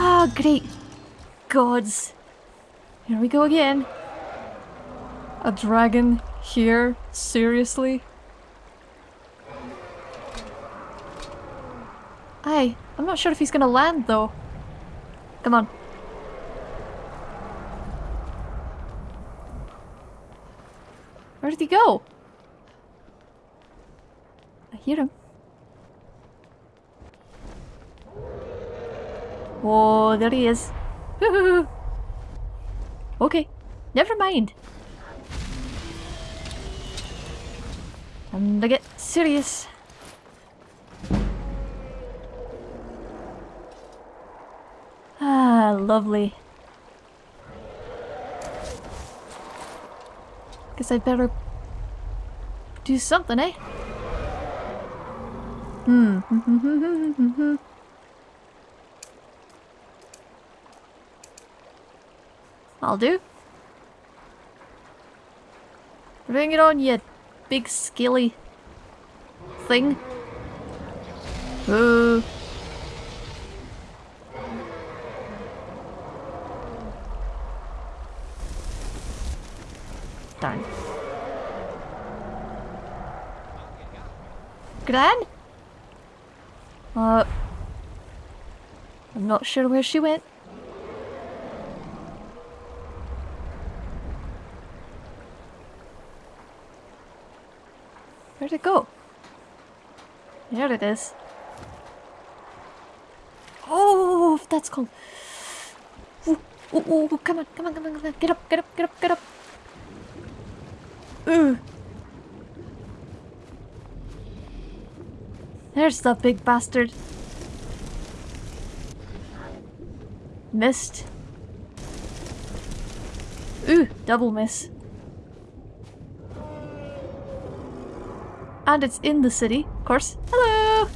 Ah, great gods. Here we go again. A dragon here? Seriously? Aye, I'm not sure if he's gonna land though. Come on. Where did he go? I hear him. Oh, there he is. okay, never mind. Time to get serious. Ah, lovely. Guess I'd better do something, eh? Hmm. I'll do. Bring it on, you big scaly thing. Ooh. Darn. Gran? Uh... I'm not sure where she went. Where'd it go? There it is. Oh, that's cold. Ooh, ooh, ooh, come on, come on, come on, come on. Get up, get up, get up, get up. Ooh. There's the big bastard. Missed. Ooh, double miss. And it's in the city, of course. Hello!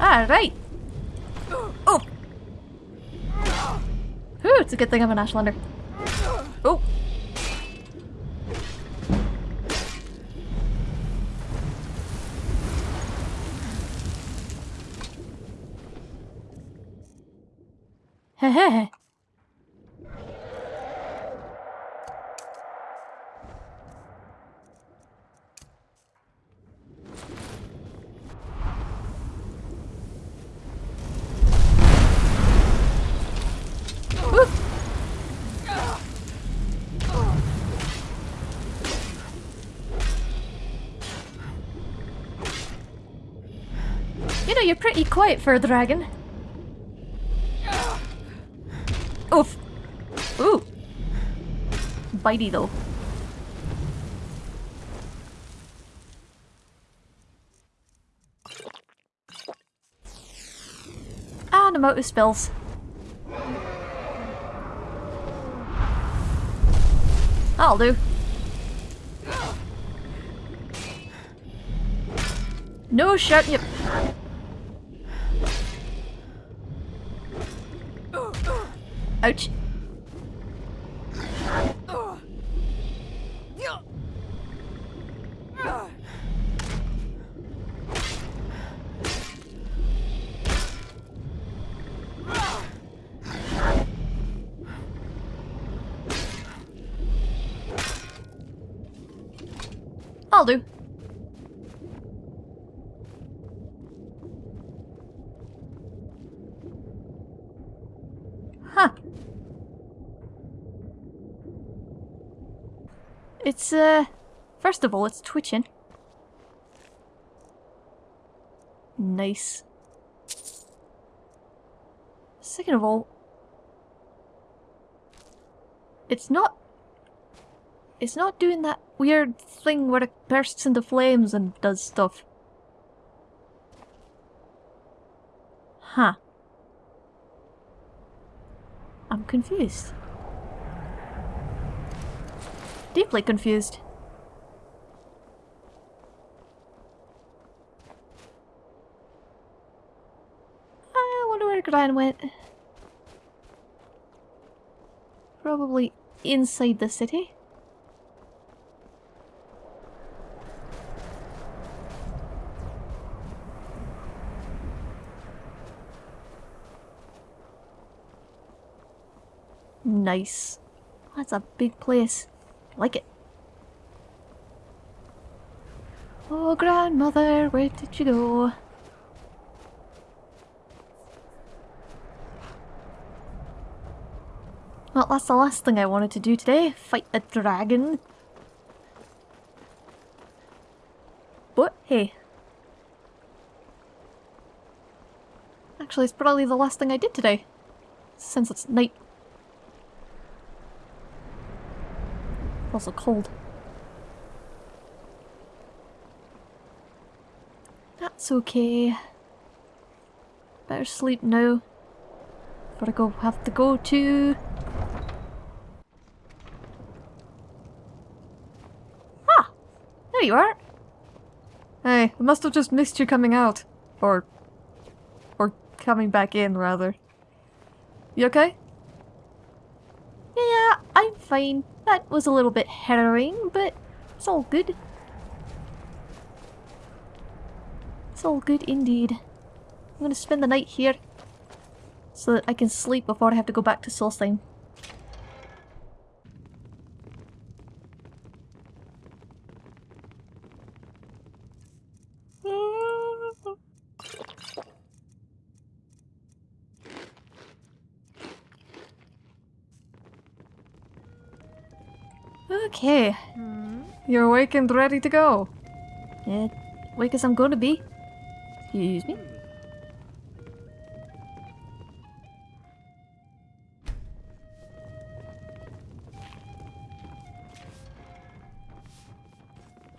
Alright! Oh! Ooh, it's a good thing I'm an Ashlander. Oh! Hehehe. Ooh. You know, you're pretty quiet for a dragon. Oof. Ooh. Bitey though. Ah, and I'm out of spells. That'll do. No shouting you. Ouch. I'll do. Huh. It's, uh... First of all, it's twitching. Nice. Second of all... It's not... It's not doing that weird thing where it bursts into flames and does stuff. Huh. I'm confused. Deeply confused. I wonder where Gran went. Probably inside the city. Nice. That's a big place. Like it. Oh, grandmother, where did you go? Well, that's the last thing I wanted to do today. Fight a dragon. But, hey. Actually, it's probably the last thing I did today. Since it's night. Also cold. That's okay. Better sleep now. Gotta go have to go to Ah! There you are! Hey, I must have just missed you coming out. Or... Or coming back in, rather. You okay? Yeah, I'm fine. That was a little bit harrowing, but it's all good. It's all good indeed. I'm gonna spend the night here so that I can sleep before I have to go back to Solstheim. Okay. Hmm? You're awake and ready to go. Yeah, awake as I'm going to be. Excuse me.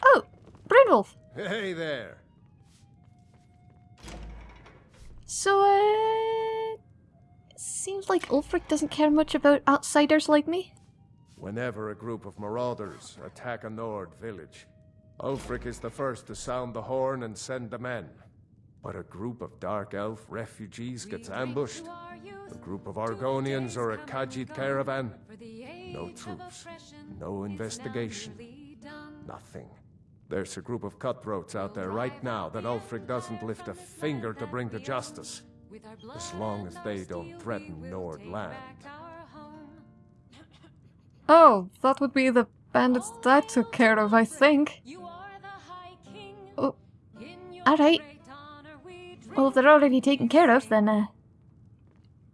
Oh, Brunwulf. Hey there. So, uh... It seems like Ulfric doesn't care much about outsiders like me. Whenever a group of marauders attack a Nord village, Ulfric is the first to sound the horn and send the men. But a group of Dark Elf refugees gets ambushed, a group of Argonians or a Khajiit caravan, no troops, no investigation, nothing. There's a group of cutthroats out there right now that Ulfric doesn't lift a finger to bring to justice, as long as they don't threaten Nord land. Oh, that would be the bandits that I took care of, I think. Oh, alright. Well, if they're already taken care of, then, uh...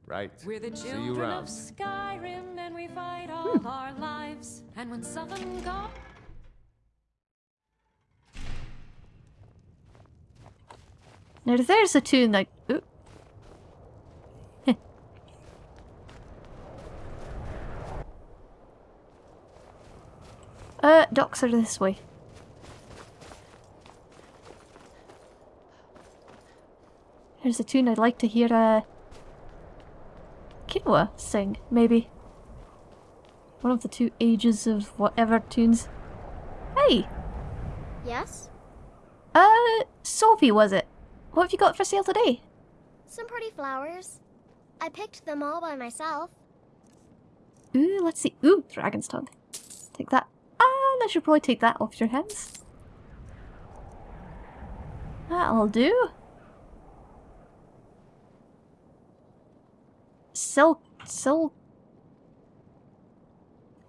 Right. We're the See you children of. Skyrim and we fight all our lives. And when someone got Now there's a tune that... Ooh. Uh, docks are this way. There's a tune I'd like to hear, uh... Kinoa sing, maybe. One of the two ages of whatever tunes. Hey! Yes? Uh, Sofie was it? What have you got for sale today? Some pretty flowers. I picked them all by myself. Ooh, let's see. Ooh, dragon's tongue. Take that. I should probably take that off your hands. That'll do. Sell, sell,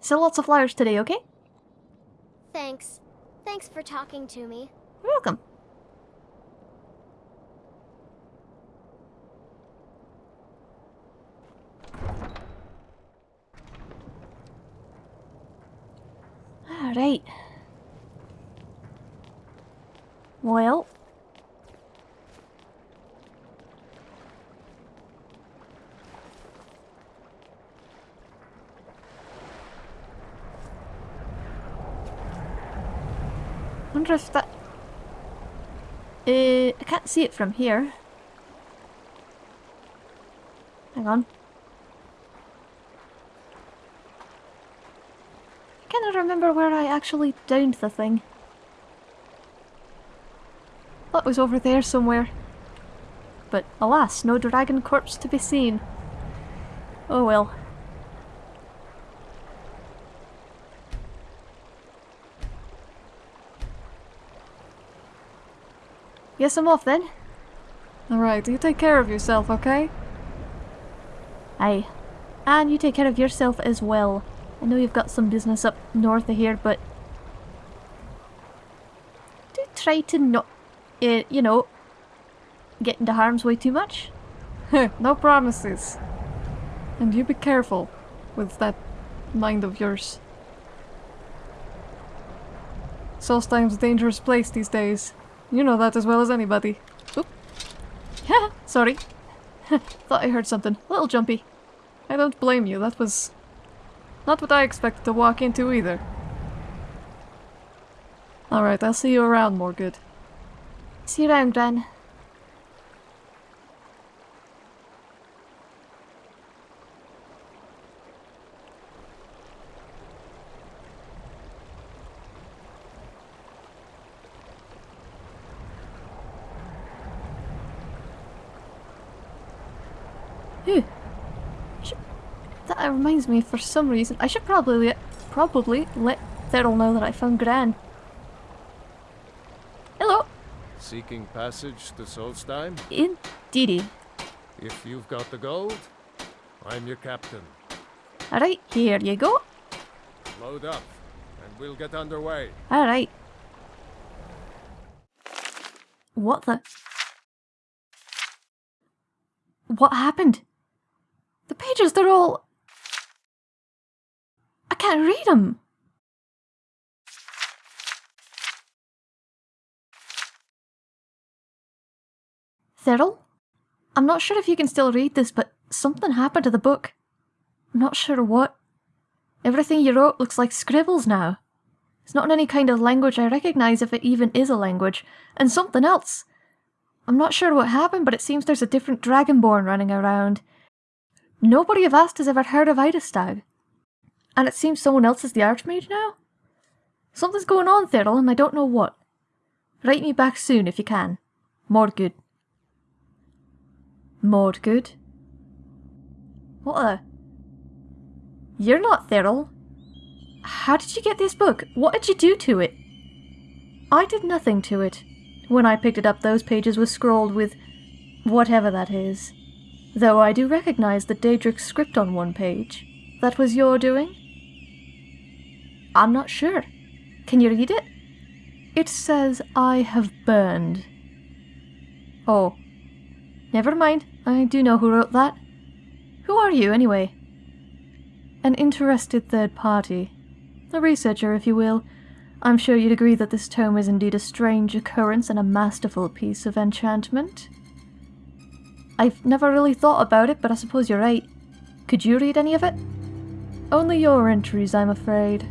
sell lots of flowers today, okay? Thanks. Thanks for talking to me. You're welcome. Alright. Well. wonder if that... Uh, I can't see it from here. Hang on. Trying to remember where I actually downed the thing. That was over there somewhere. But alas, no dragon corpse to be seen. Oh well. Yes, I'm off then. Alright, you take care of yourself, okay? Aye. And you take care of yourself as well. I know you've got some business up north of here, but... Do try to not, uh, you know, get into harm's way too much. no promises. And you be careful with that mind of yours. Solstheim's a dangerous place these days. You know that as well as anybody. Oop. Sorry. Thought I heard something. A little jumpy. I don't blame you. That was not what I expected to walk into either. Alright, I'll see you around, Morgood. See you around, Gran. Phew. Should- That reminds me, for some reason, I should probably let, probably let Thurl know that I found Gran. Hello, Seeking passage to Solstheim? indeedy. If you've got the gold, I'm your captain. Alright, here you go. Load up, and we'll get underway. Alright. What the? What happened? The pages, they're all... I can't read them. Thurl? I'm not sure if you can still read this, but something happened to the book. I'm not sure what. Everything you wrote looks like scribbles now. It's not in any kind of language I recognize if it even is a language, and something else. I'm not sure what happened, but it seems there's a different dragonborn running around. Nobody of Ast has ever heard of Idastag. And it seems someone else is the Archmage now? Something's going on, Thurl, and I don't know what. Write me back soon if you can. More good. More good? What a... You're not Thurl. How did you get this book? What did you do to it? I did nothing to it. When I picked it up, those pages were scrawled with whatever that is. Though I do recognize the Daedric script on one page. That was your doing? I'm not sure. Can you read it? It says, I have burned. Oh. Never mind. I do know who wrote that. Who are you, anyway? An interested third party. A researcher, if you will. I'm sure you'd agree that this tome is indeed a strange occurrence and a masterful piece of enchantment. I've never really thought about it, but I suppose you're right. Could you read any of it? Only your entries, I'm afraid.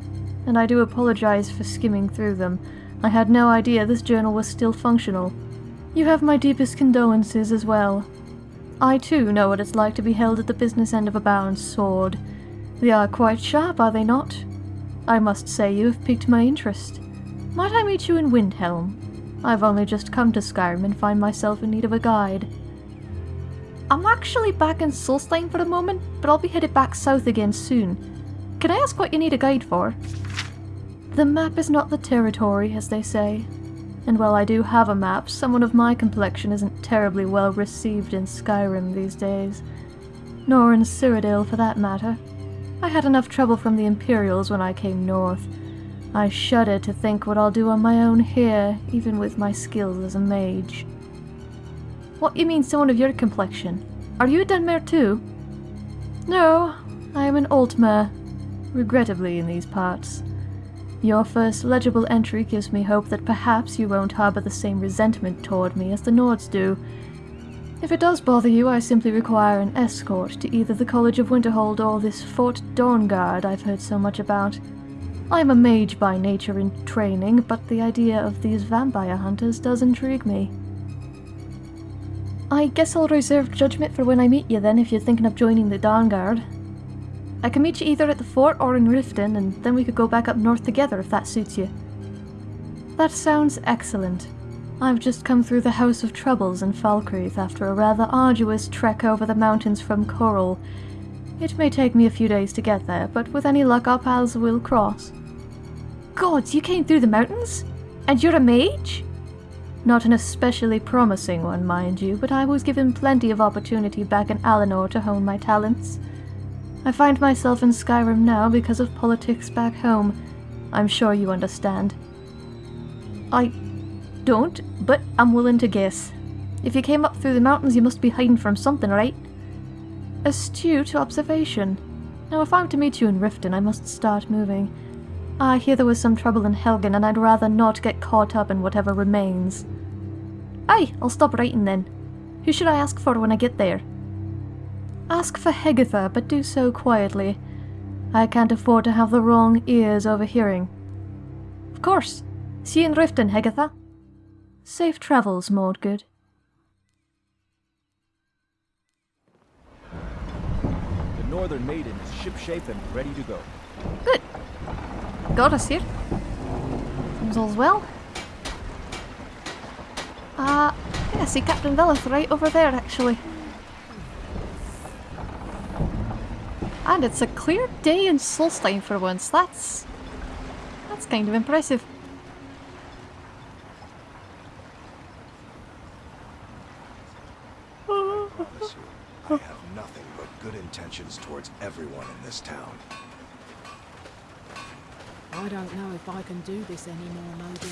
And I do apologize for skimming through them. I had no idea this journal was still functional. You have my deepest condolences as well. I too know what it's like to be held at the business end of a baron's sword. They are quite sharp, are they not? I must say you have piqued my interest. Might I meet you in Windhelm? I've only just come to Skyrim and find myself in need of a guide. I'm actually back in Solstheim for the moment, but I'll be headed back south again soon. Can I ask what you need a guide for? The map is not the territory, as they say. And while I do have a map, someone of my complexion isn't terribly well received in Skyrim these days. Nor in Cyrodiil, for that matter. I had enough trouble from the Imperials when I came north. I shudder to think what I'll do on my own here, even with my skills as a mage. What you mean someone of your complexion? Are you a Dunmer too? No, I am an Altmer, regrettably in these parts. Your first legible entry gives me hope that perhaps you won't harbour the same resentment toward me as the Nords do. If it does bother you, I simply require an escort to either the College of Winterhold or this Fort Dawnguard I've heard so much about. I'm a mage by nature and training, but the idea of these vampire hunters does intrigue me. I guess I'll reserve judgment for when I meet you then if you're thinking of joining the Dawnguard. I can meet you either at the fort or in Riften, and then we could go back up north together if that suits you. That sounds excellent. I've just come through the House of Troubles in Falkreath after a rather arduous trek over the mountains from Coral. It may take me a few days to get there, but with any luck our paths will cross. Gods, you came through the mountains? And you're a mage? Not an especially promising one, mind you, but I was given plenty of opportunity back in Alinor to hone my talents. I find myself in Skyrim now because of politics back home. I'm sure you understand. I don't, but I'm willing to guess. If you came up through the mountains, you must be hiding from something, right? Astute observation. Now, if I'm to meet you in Riften, I must start moving. Ah, I hear there was some trouble in Helgen, and I'd rather not get caught up in whatever remains. Aye, I'll stop writing then. Who should I ask for when I get there? Ask for Hegatha, but do so quietly. I can't afford to have the wrong ears overhearing. Of course. See you in Riften, Hegatha. Safe travels, Mordgood. The Northern Maiden is shipshape and ready to go. Good. Got us here. Seems all's well. Uh, yeah, I see Captain Veleth right over there, actually. And it's a clear day in Solstheim for once. That's... That's kind of impressive. I have nothing but good intentions towards everyone in this town. I don't know if I can do this anymore, Modin.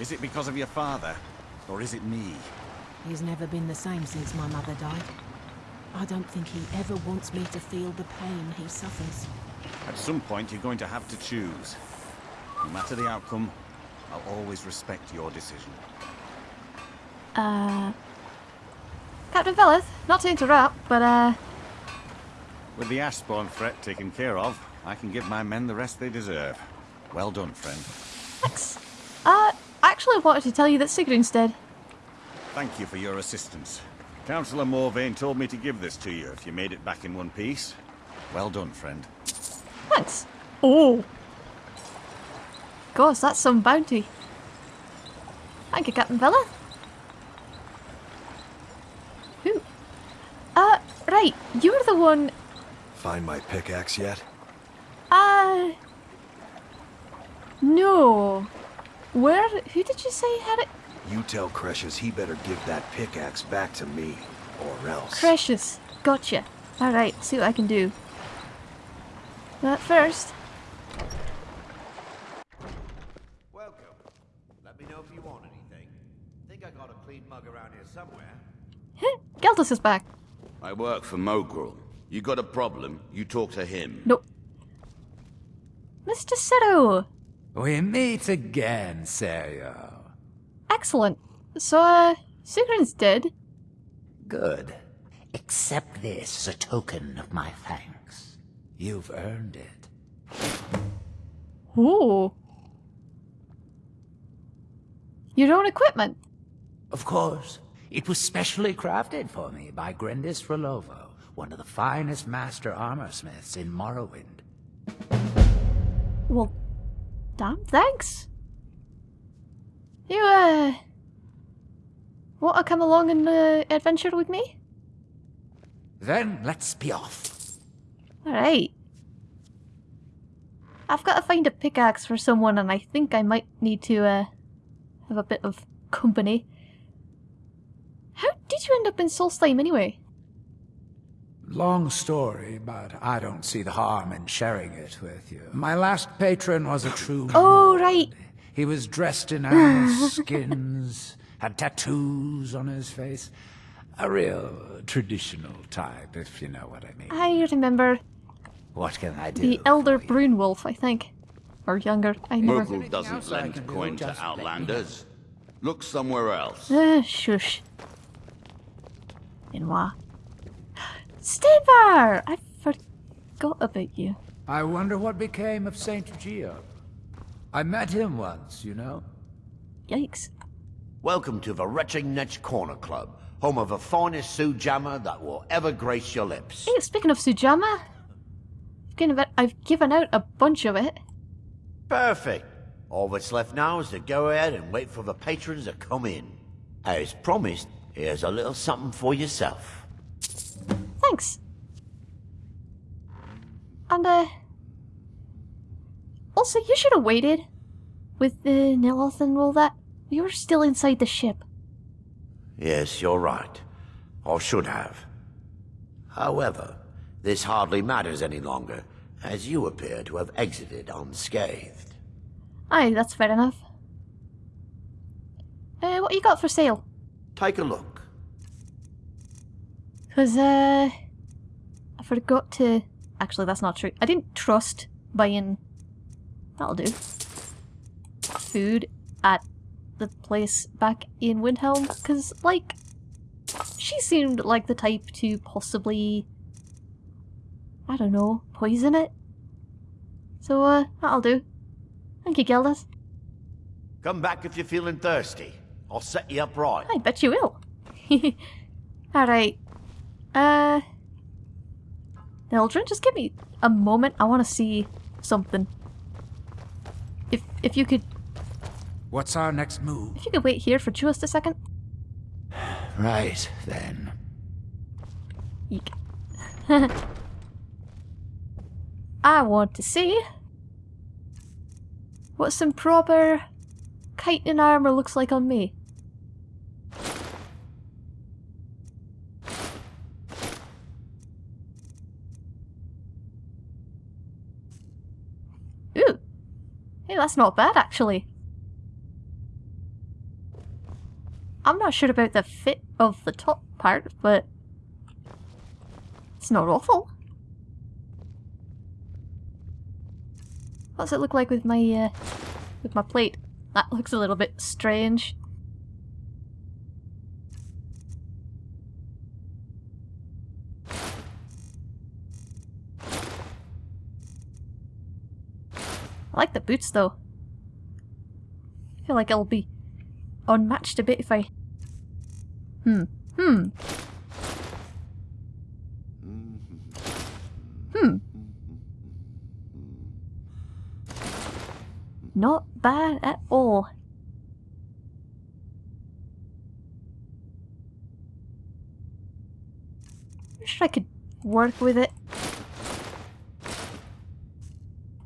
Is it because of your father? Or is it me? He's never been the same since my mother died. I don't think he ever wants me to feel the pain he suffers. At some point, you're going to have to choose. No matter the outcome, I'll always respect your decision. Uh... Captain Veleth, not to interrupt, but uh... With the Ash Spawn threat taken care of, I can give my men the rest they deserve. Well done, friend. Thanks. Uh, I actually wanted to tell you that Sigrun's dead. Thank you for your assistance. Councillor Morvayn told me to give this to you if you made it back in one piece. Well done, friend. Thanks. Oh. Gosh, that's some bounty. Thank you, Captain Veleth. Who? Uh, right. You're the one... Find my pickaxe yet? Uh... No. Where? Who did you say had it? You tell Crescius he better give that pickaxe back to me, or else. Precious. Gotcha. Alright, see what I can do. But first... Welcome. Let me know if you want anything. Think I got a clean mug around here somewhere. Geltus is back. I work for Mogrel. You got a problem, you talk to him. Nope. Mr. Sero! We meet again, Sero. Excellent. So, uh, Sigrun's dead. Good. Accept this as a token of my thanks. You've earned it. Ooh. Your own equipment? Of course. It was specially crafted for me by Grendis Rolovo, one of the finest master armorsmiths in Morrowind. Well, damn thanks. You, uh... Want to come along and uh, adventure with me? Then let's be off. Alright. I've got to find a pickaxe for someone and I think I might need to, uh, have a bit of company. How did you end up in Solstheim anyway? Long story, but I don't see the harm in sharing it with you. My last patron was a true Oh, right. He was dressed in animal skins, had tattoos on his face. A real traditional type, if you know what I mean. I remember What can I do? the Elder Brunwulf, I think. Or younger, I never... Mogrel doesn't lend coin to outlanders. Look somewhere else. Uh, shush. Benoit. Stinbar! I forgot about you. I wonder what became of Saint Geo. I met him once, you know. Yikes. Welcome to the Retching Netch Corner Club, home of the finest sujamma that will ever grace your lips. Hey, speaking of sujamma, I've given out a bunch of it. Perfect. All that's left now is to go ahead and wait for the patrons to come in. As promised, here's a little something for yourself. Thanks. And, uh... Also, you should have waited with the Nilith and all that. You were still inside the ship. Yes, you're right. I should have. However, this hardly matters any longer, as you appear to have exited unscathed. Aye, that's fair enough. Uh, what you got for sale? Take a look. Because, uh... I forgot to... Actually, that's not true. I didn't trust buying... That'll do. Food at the place back in Windhelm, because, like... She seemed like the type to possibly... I don't know, poison it? So, uh, that'll do. Thank you, Geldis. Come back if you're feeling thirsty. I'll set you up right. I bet you will. Alright. Uh... Eldrin, just give me a moment. I want to see something. If if you could What's our next move? if you could wait here for just a second. Right, then. Eek. I want to see what some proper chitin armor looks like on me. Ooh. Hey, that's not bad actually. I'm not sure about the fit of the top part, but it's not awful. What's it look like with my uh, with my plate? That looks a little bit strange. I like the boots though. I feel like it'll be unmatched a bit if I... Hmm. Hmm. Hmm. Not bad at all. Wish I could work with it.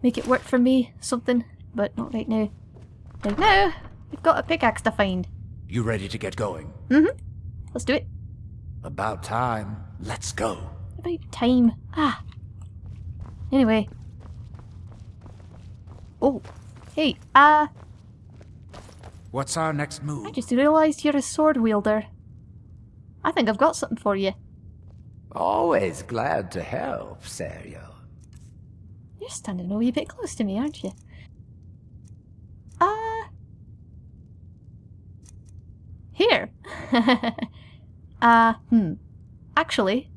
Make it work for me, something, but not right now. Right now, we've got a pickaxe to find. You ready to get going? Mm-hmm. Let's do it. About time. Let's go. About time. Ah. Anyway. Oh. Hey, uh, What's our next move? I just realised you're a sword wielder. I think I've got something for you. Always glad to help, Sero. You're standing a wee bit close to me, aren't you? Uh... Here. uh, hmm. Actually...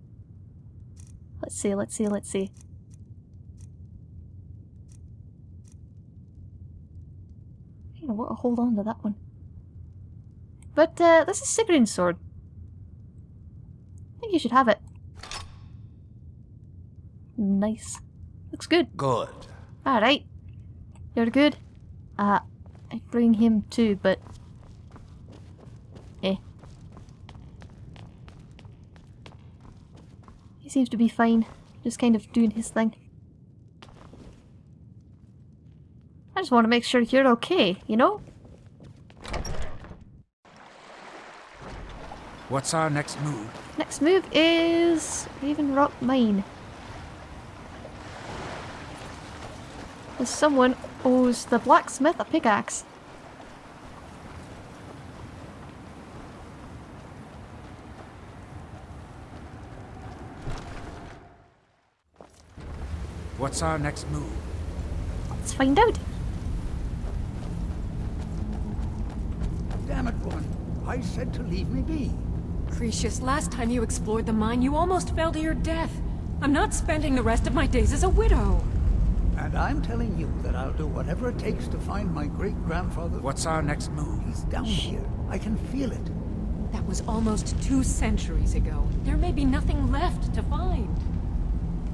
Let's see, let's see, let's see. You know what, hold on to that one. But, uh, this is Sigrid's sword. I think you should have it. Nice. Looks good. Good. Alright. You're good. Uh, I bring him too, but... Eh. He seems to be fine. Just kind of doing his thing. I just want to make sure you're okay, you know? What's our next move? Next move is Raven Rock Mine. As someone owes the blacksmith a pickaxe. What's our next move? Let's find out. Damn it, woman. I said to leave me be. Crescius, last time you explored the mine, you almost fell to your death. I'm not spending the rest of my days as a widow. And I'm telling you that I'll do whatever it takes to find my great-grandfather. What's our next move? He's down here. I can feel it. That was almost two centuries ago. There may be nothing left to find.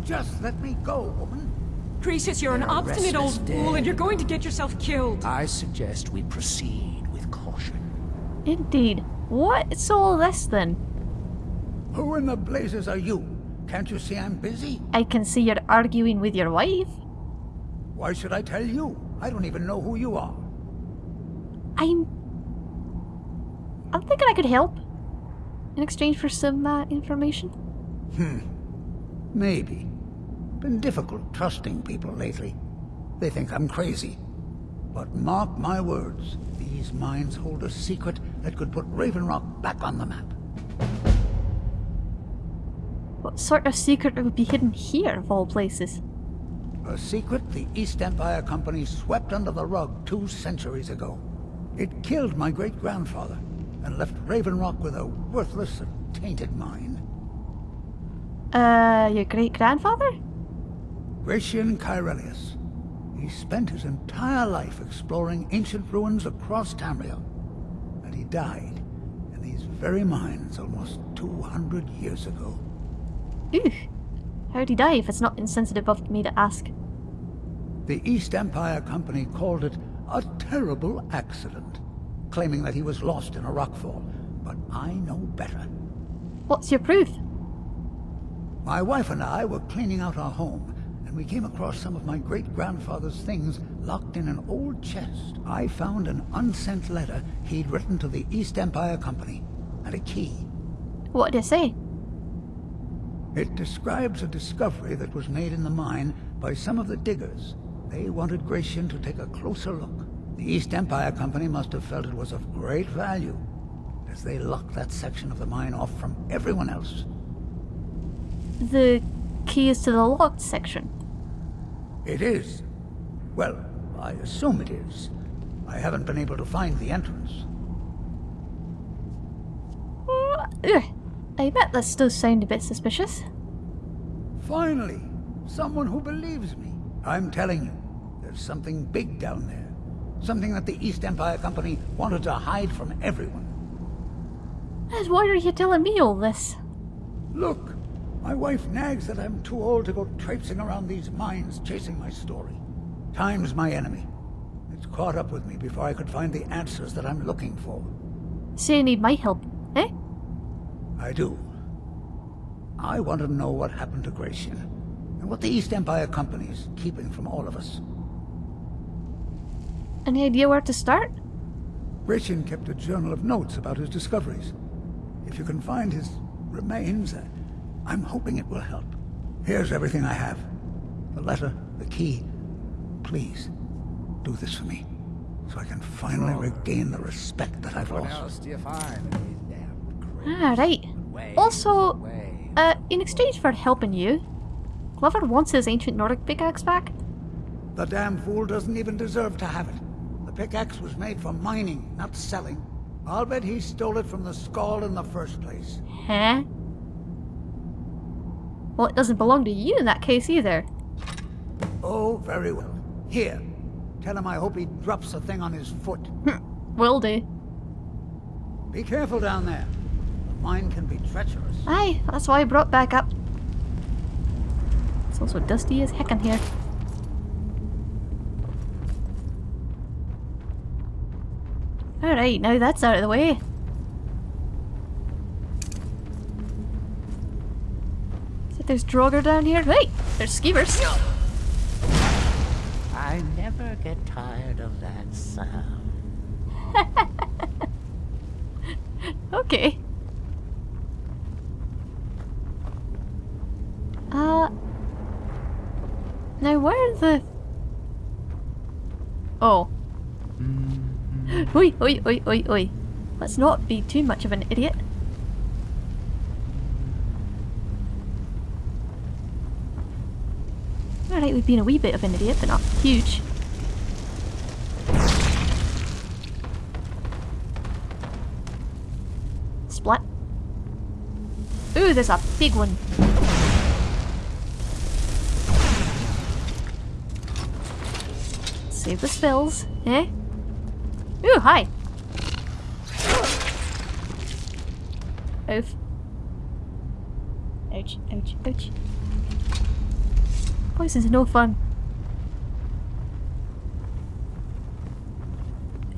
Just let me go, woman. Gracious, you're an They're obstinate old restless fool, and you're going to get yourself killed. I suggest we proceed with caution. Indeed. What's all this then? Who in the blazes are you? Can't you see I'm busy? I can see you're arguing with your wife. Why should I tell you? I don't even know who you are. I'm. I'm thinking I could help. In exchange for some uh, information. Hmm. Maybe. Been difficult trusting people lately. They think I'm crazy. But mark my words, these mines hold a secret that could put Raven Rock back on the map. What sort of secret would be hidden here, of all places? A secret the East Empire Company swept under the rug two centuries ago. It killed my great-grandfather and left Raven Rock with a worthless and tainted mine. Uh, your great grandfather? Gratian Caerellius. He spent his entire life exploring ancient ruins across Tamriel. And he died in these very mines almost 200 years ago. Ooh. How'd he die if it's not insensitive of me to ask? The East Empire Company called it a terrible accident, claiming that he was lost in a rockfall. But I know better. What's your proof? My wife and I were cleaning out our home, and we came across some of my great-grandfather's things locked in an old chest. I found an unsent letter he'd written to the East Empire Company, and a key. What did it say? It describes a discovery that was made in the mine by some of the diggers. They wanted Gratian to take a closer look. The East Empire Company must have felt it was of great value, as they locked that section of the mine off from everyone else. The key is to the locked section. It is. Well, I assume it is. I haven't been able to find the entrance. Uh, eh. I bet that still sound a bit suspicious. Finally, someone who believes me. I'm telling you, there's something big down there. Something that the East Empire Company wanted to hide from everyone. And why are you telling me all this? Look, my wife nags that I'm too old to go traipsing around these mines chasing my story. Time's my enemy. It's caught up with me before I could find the answers that I'm looking for. So you need my help? I do. I want to know what happened to Gratian, and what the East Empire Company is keeping from all of us. Any idea where to start? Gratian kept a journal of notes about his discoveries. If you can find his remains, uh, I'm hoping it will help. Here's everything I have. The letter, the key. Please, do this for me, so I can finally regain the respect that I've What lost. else do you find in these damn Ah, right. Also, uh, in exchange for helping you, Glover wants his ancient Nordic pickaxe back. The damn fool doesn't even deserve to have it. The pickaxe was made for mining, not selling. I'll bet he stole it from the Skaal in the first place. Huh? Well, it doesn't belong to you in that case either. Oh, very well. Here. Tell him I hope he drops the thing on his foot. Will do. Be careful down there. The mine can be treacherous. Aye, that's why I brought back up. It's also dusty as heck in here. Alright, now that's out of the way. So there's draugr down here. Hey, there's Skeevers. I never get tired of that sound. okay. Uh. Now where the. Oh. Oi, oi, oi, oi, oi. Let's not be too much of an idiot. Alright, we've been a wee bit of an idiot, but not huge. Splat. Ooh, there's a big one. Save the spills, eh? Ooh, hi. Oof. Ouch, ouch, ouch. Poison's no fun.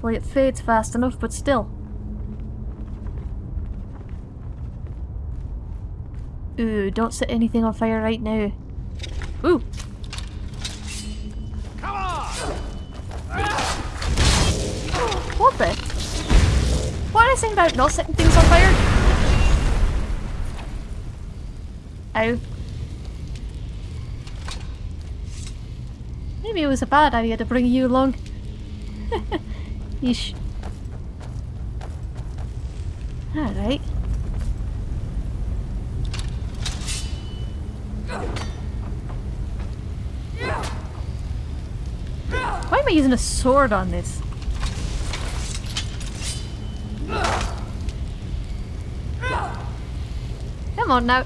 Well, it fades fast enough, but still. Ooh, don't set anything on fire right now. Ooh! Not setting things on fire? Ow. Maybe it was a bad idea to bring you along. Yeesh. Alright. Why am I using a sword on this? Come on now.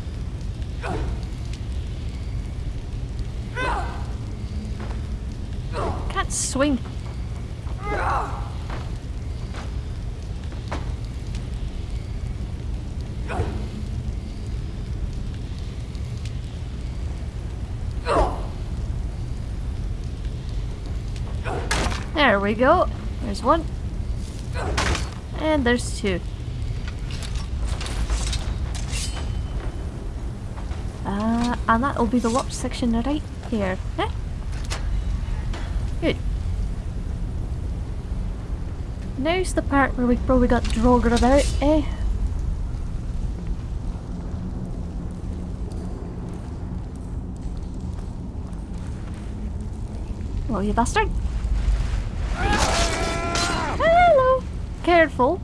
Can't swing. There we go. There's one. And there's two. Uh, and that'll be the locked section right here. Eh? Good. Now's the part where we probably got draugr about, eh? Well, you bastard. Hello. Careful.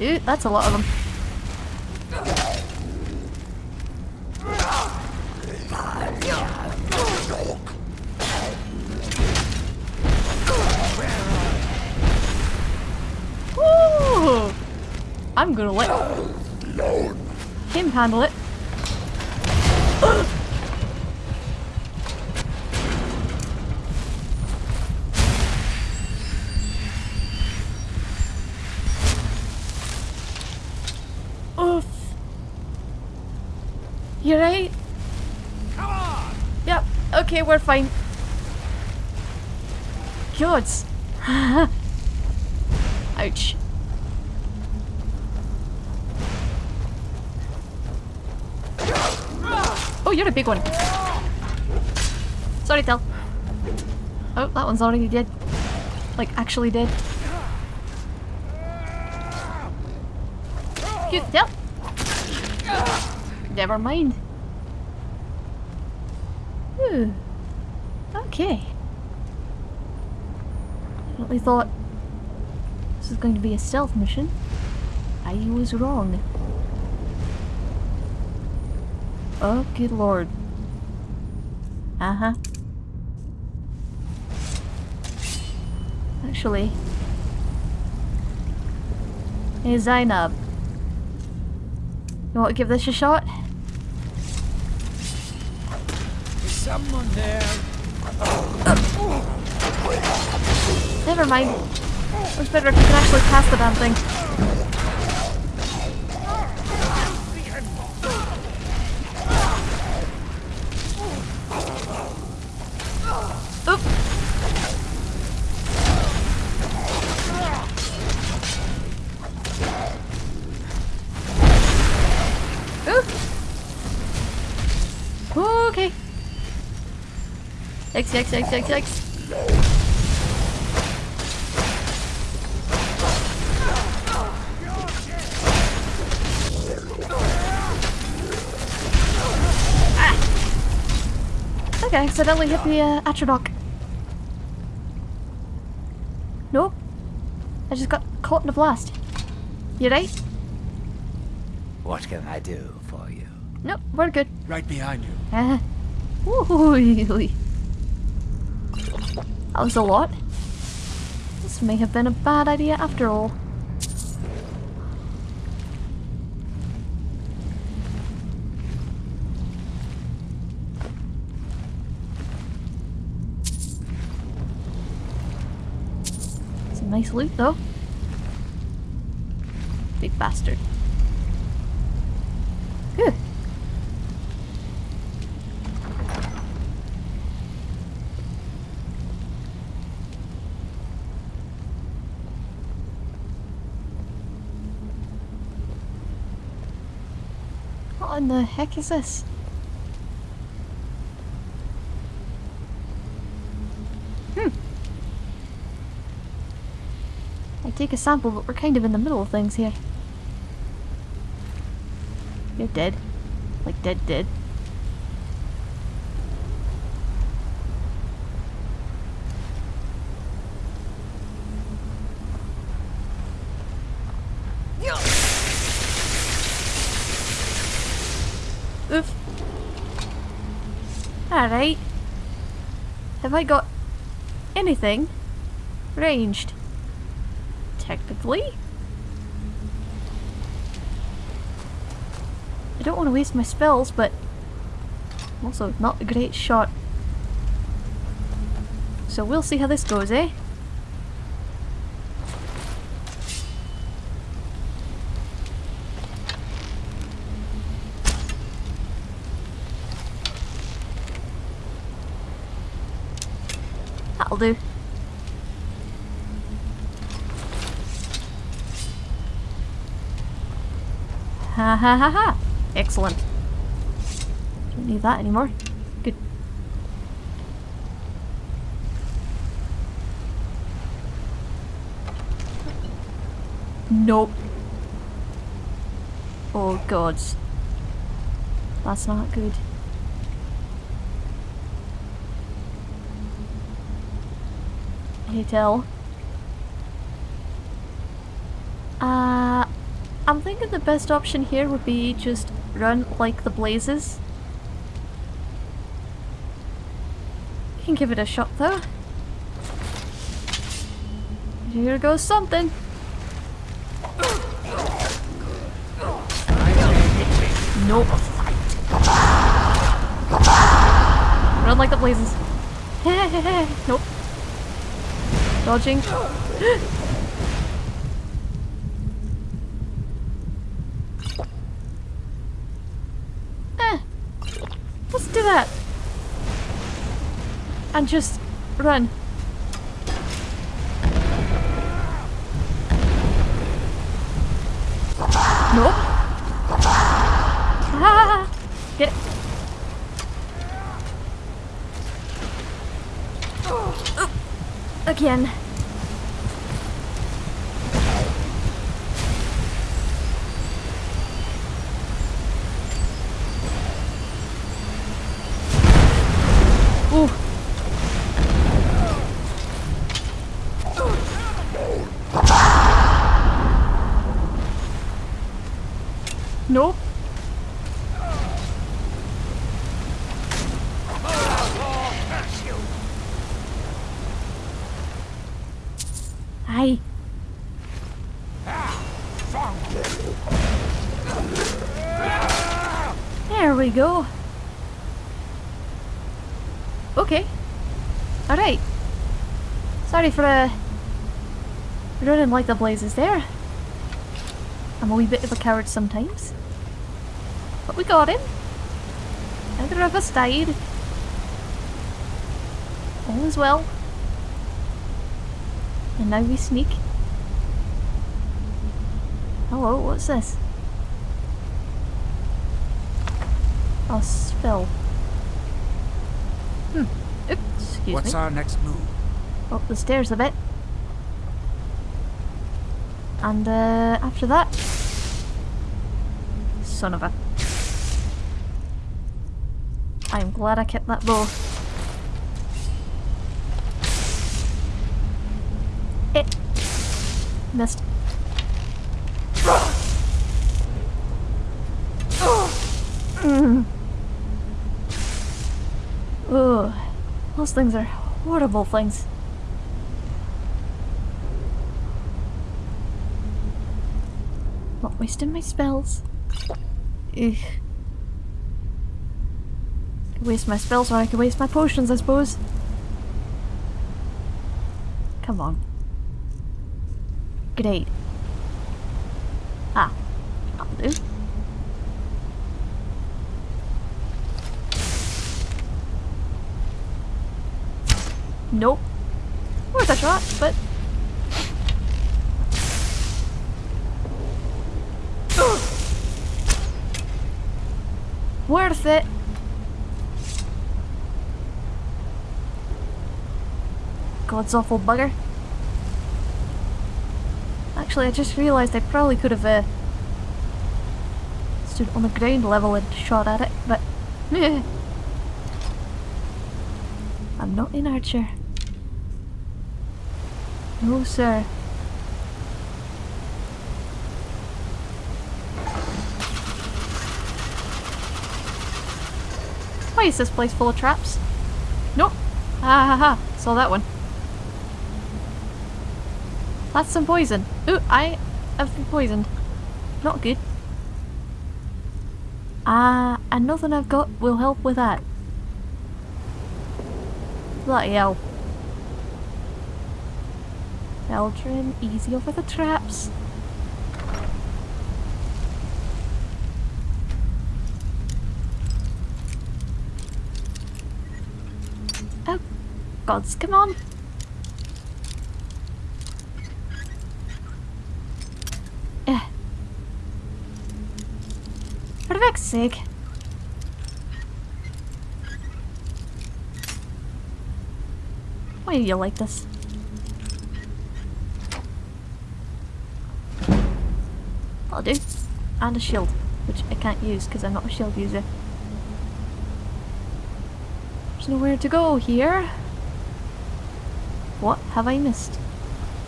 Ooh, that's a lot of them. Gonna let him handle it. Oof. You right? Come on! Yep. Okay, we're fine. Gods. Ouch. Oh, you're a big one. Sorry, Tel. Oh, that one's already dead. Like, actually dead. Cute, Tel. Never mind. Ooh. Okay. Definitely thought this was going to be a stealth mission. I was wrong. Oh, good lord. Uh-huh. Actually... Hey, Zainab. You want to give this a shot? Is someone there? Never mind. It It's better if you can actually pass the damn thing. Yikes, yikes, yikes, yikes, yikes. I think accidentally hit the uh, Atronach. Nope. I just got caught in a blast. You right? What can I do for you? Nope, we're good. Right behind you. Uh, ooh, that was a lot. This may have been a bad idea after all. It's a nice loot though. Big bastard. Good. In the heck is this? Hmm. I take a sample, but we're kind of in the middle of things here. You're dead. Like dead dead. Oof. Alright. Have I got anything ranged? Technically? I don't want to waste my spells, but I'm also not a great shot. So we'll see how this goes, eh? That'll do. Ha ha ha! Excellent. Don't need that anymore. Good. Nope. Oh god. That's not good. Hey, Tel. Uh, I'm thinking the best option here would be just run like the blazes. You can give it a shot though. Here goes something. Nope. Run like the blazes. nope. Dodging. eh. Let's do that. And just run. No. Ah, get it. Again. Ooh. Nope. Hi. There we go. Okay. Alright. Sorry for uh, running like the blazes there. I'm a wee bit of a coward sometimes. But we got him. Neither of us died. All is well. And now we sneak. Hello, what's this? Oh, spill. Hmm. Oops, excuse What's me. our next move? Up the stairs a bit. And uh, after that... Son of a... I'm glad I kept that bow. It... Missed. Mm. Ugh. Those things are horrible things. Wasting my spells. Ugh. Waste my spells or I could waste my potions, I suppose. Come on. Great. Ah. That'll do. Nope. Worth a shot, but... Worth it. God's awful bugger. Actually, I just realised I probably could have uh, stood on the ground level and shot at it, but I'm not an archer. No, sir. Why is this place full of traps? Nope. Ha ha ha. Saw that one. That's some poison. Ooh, I have been poisoned. Not good. Ah, uh, and nothing I've got will help with that. Bloody hell. Eldrin, easy over the traps. Oh, gods, come on. Eh. For the heck's sake. Why are you like this? I'll do. And a shield, which I can't use because I'm not a shield user. There's nowhere to go here. Have I missed?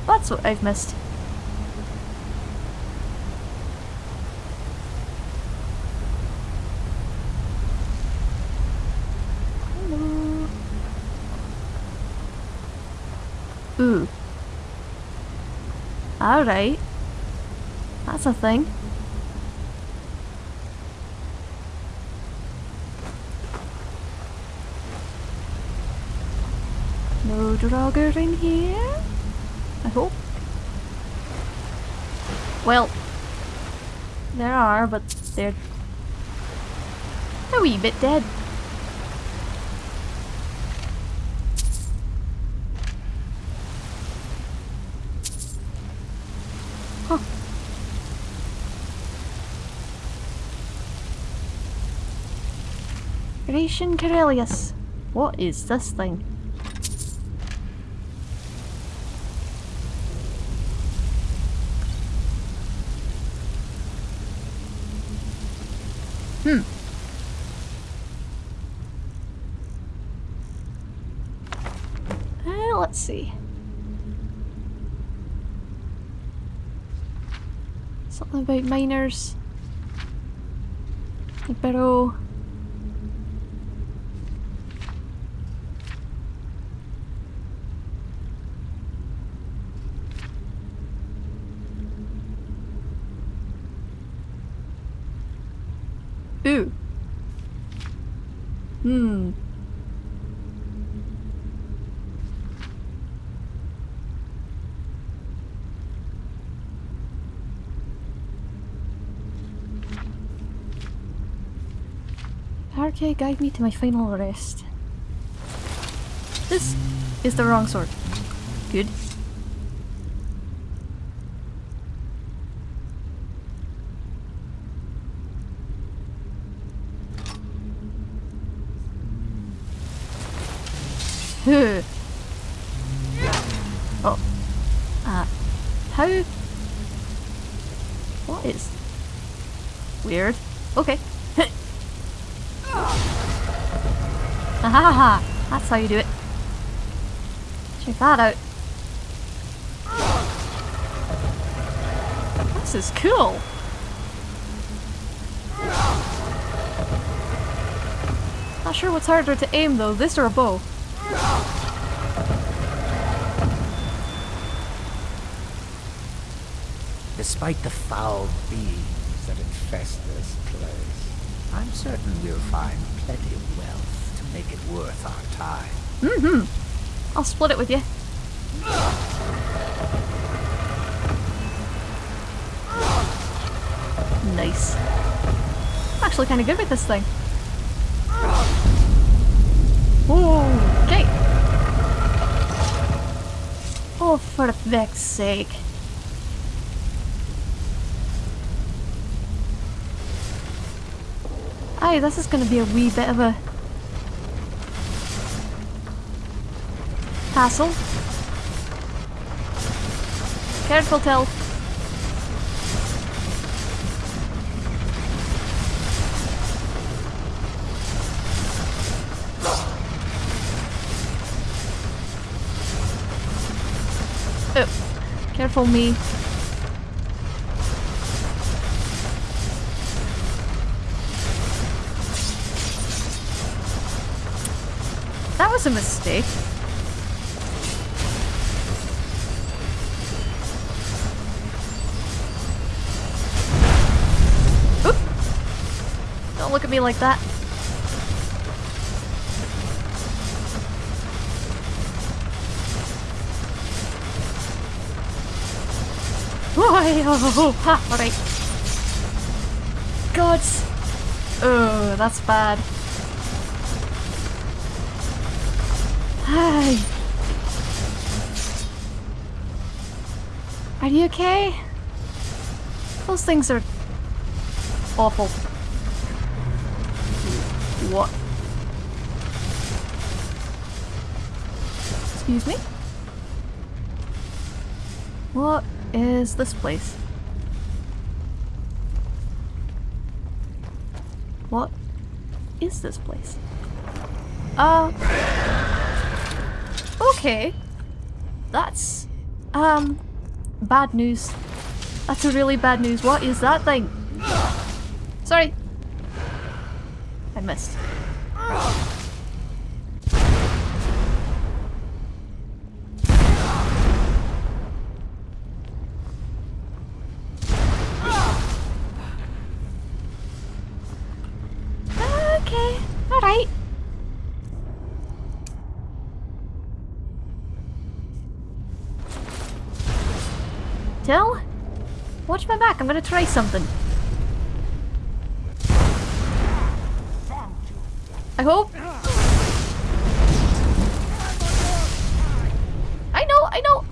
That's what I've missed. Hello. Ooh. Alright. That's a thing. No Draugr in here? I hope. Well, there are, but they're a wee bit dead. Huh. Gratian Caerellius. What is this thing? Hmm. Uh, let's see. Something about miners. Pero Ooh. Hmm. Guide me to my final rest. This is the wrong sword. Good. You do it. Check that out. This is cool. Not sure what's harder to aim though, this or a bow. Despite the foul beings that infest this place, I'm certain we'll find plenty of make it worth our time. Mm-hmm. I'll split it with you. Nice. I'm actually kind of good with this thing. Okay. Oh, for the feck's sake. Aye, this is going to be a wee bit of a hassle. Careful, Till. Oh, careful me. That was a mistake. Me like that. Oh, ha, alright. God. Oh, that's bad. Hi. Are you okay? Those things are awful. Excuse me? What is this place? What is this place? Uh... Okay. That's... Um... Bad news. That's a really bad news. What is that thing? Sorry. I missed. Watch my back, I'm gonna try something. I hope. I know, I know.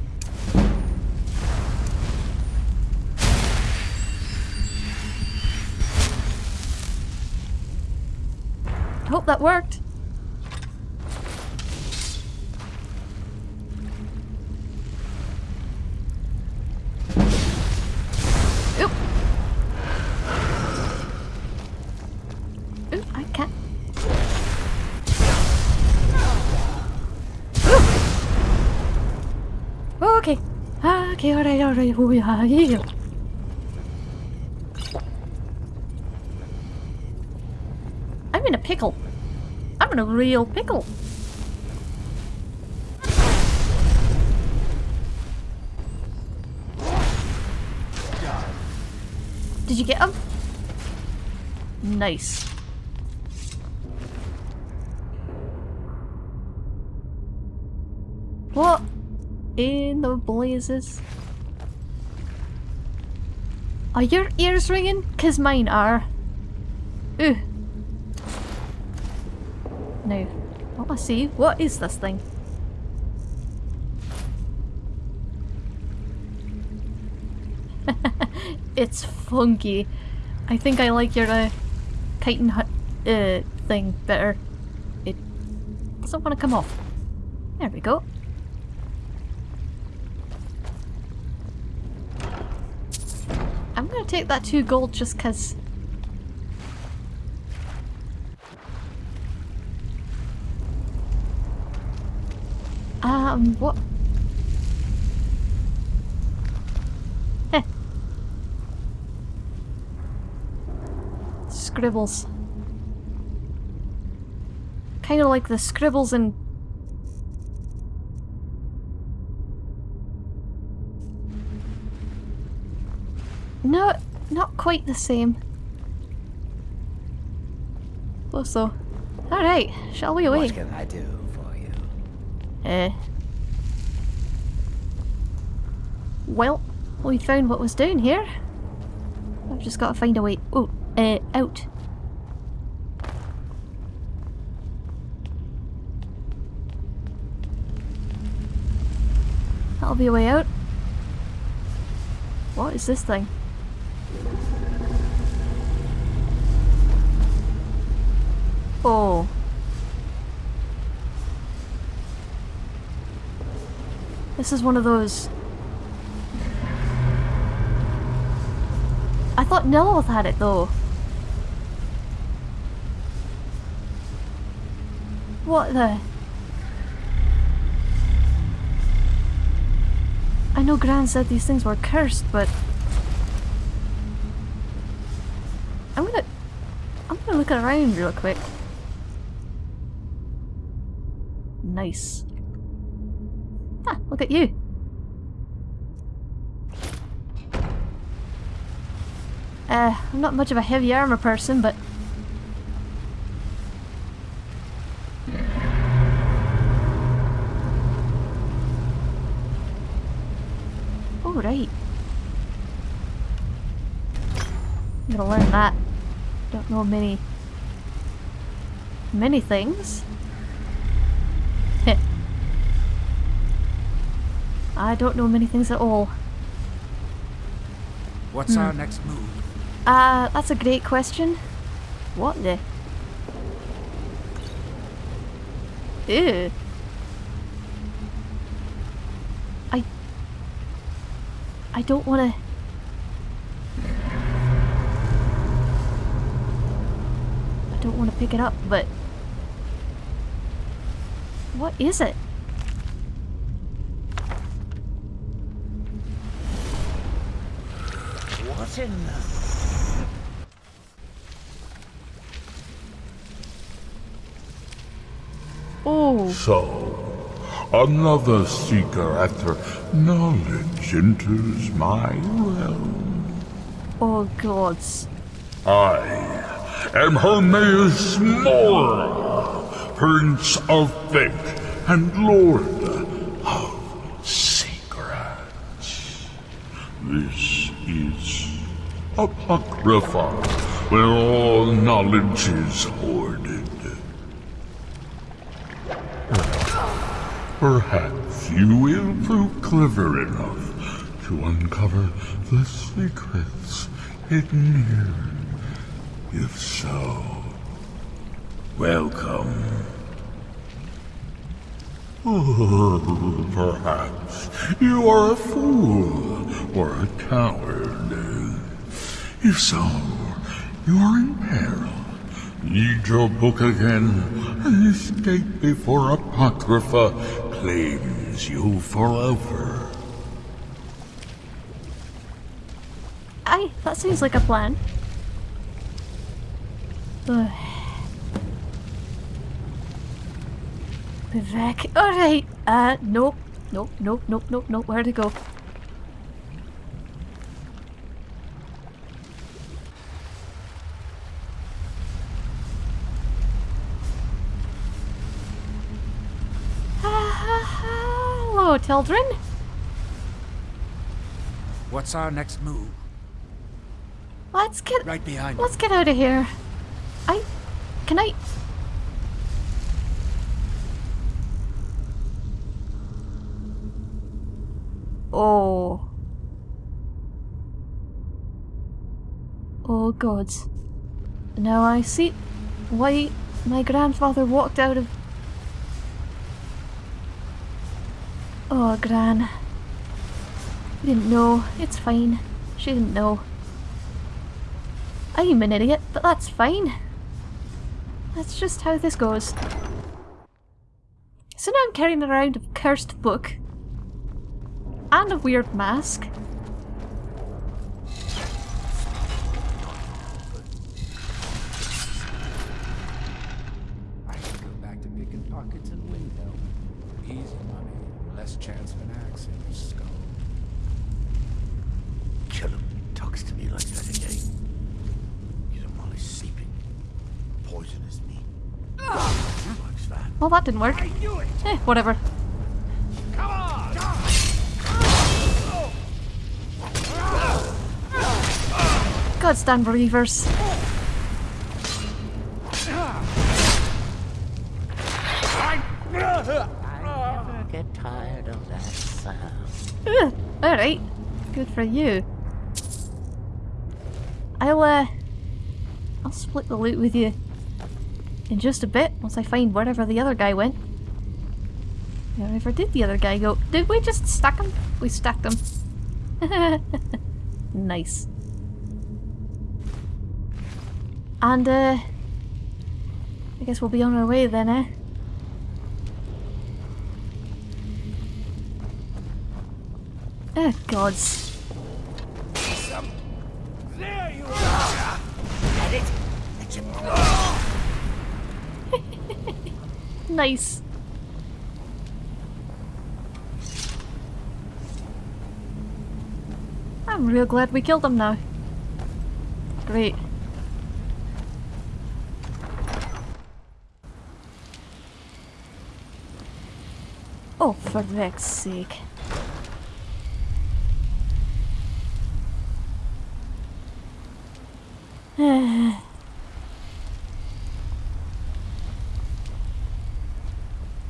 I hope that worked. Yeah, yeah. I'm in a pickle. I'm in a real pickle. Did you get him? Nice. What in the blazes? Are your ears ringing? Cause mine are. Ooh. Now, I see, what is this thing? it's funky. I think I like your uh, chitin hut uh, thing better. It doesn't want to come off. There we go. Gonna take that two gold just cause Um, what? Heh. Scribbles. Kind of like the scribbles in... No, not quite the same. Close though. Alright, shall we away? What can I do for you? Eh. Well, we found what was down here. I've just got to find a way. Oh, uh, out. That'll be a way out. What is this thing? This is one of those... I thought Neloth had it though. What the... I know Gran said these things were cursed, but... I'm gonna... I'm gonna look around real quick. Nice. Ah, look at you. Uh, I'm not much of a heavy armor person, but... Oh, right. I'm gonna learn that. Don't know many... many things. Heh. I don't know many things at all. What's our Hmm. next move? Uh, that's a great question. What the? Ew. I... I don't wanna... I don't wanna pick it up, but... What is it? What. Oh. So, another seeker after knowledge enters my realm. Oh gods. I am Hermaeus Mora, Prince of Fate and Lord of Secrets. This is Apocrypha, where all knowledge is hoarded. Perhaps you will prove clever enough to uncover the secrets hidden here. If so, welcome. Perhaps you are a fool or a coward. If so, you are in peril. Read your book again and escape before Apocrypha claims you forever. Aye, that seems like a plan. Vivec. Alright. Uh, nope. Nope, nope, nope, nope, nope. Where to go? Hello, children. What's our next move? Let's get Right behind. Let's get out of here. I can I Oh. Oh gods. Now I see why my grandfather walked out of Oh, Gran. We didn't know. It's fine. She didn't know. I'm an idiot, but that's fine. That's just how this goes. So now I'm carrying around a cursed book. And a weird mask. Well, that didn't work. Eh, whatever. God stand believers. I never get tired of that sound. Alright. Good for you. I'll, uh... I'll split the loot with you. In just a bit, once I find wherever the other guy went. Wherever did the other guy go? Did we just stack him? We stacked him. nice. And, uh... I guess we'll be on our way then, eh? Oh, gods. Nice. I'm real glad we killed them now. Great. Oh, for Vex's sake.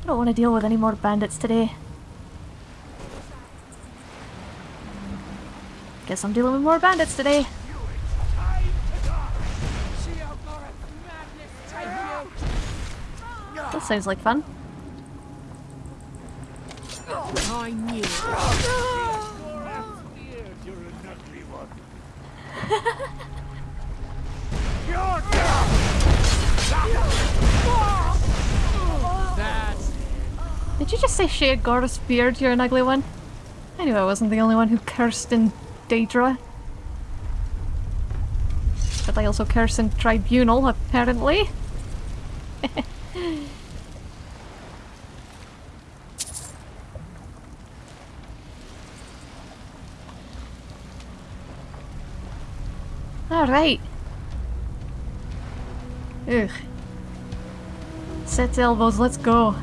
I don't want to deal with any more bandits today. Guess I'm dealing with more bandits today. That sounds like fun. I knew Did you just say Sheogorath's beard, you're an ugly one? I knew I wasn't the only one who cursed in Daedra. But I also curse in Tribunal, apparently. Alright. Ugh. Set elbows, let's go.